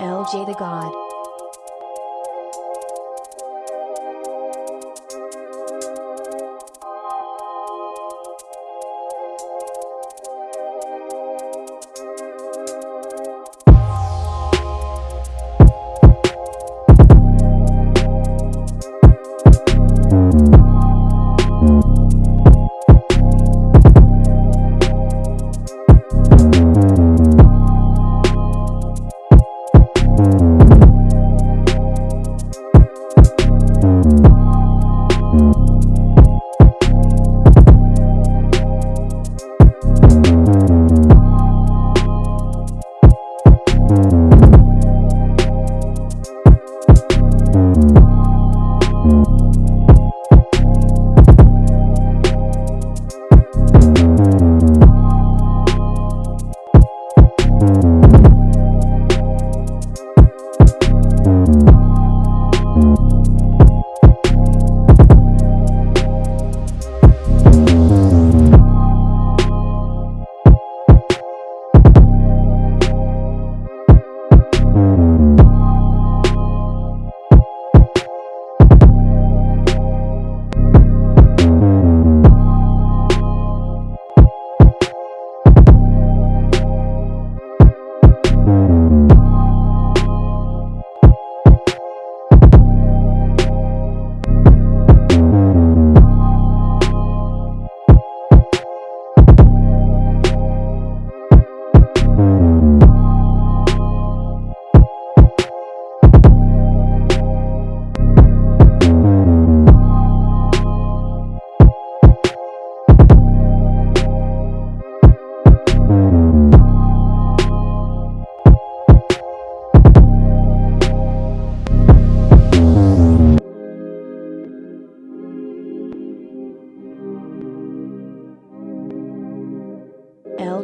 LJ the God.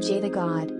LJ the God.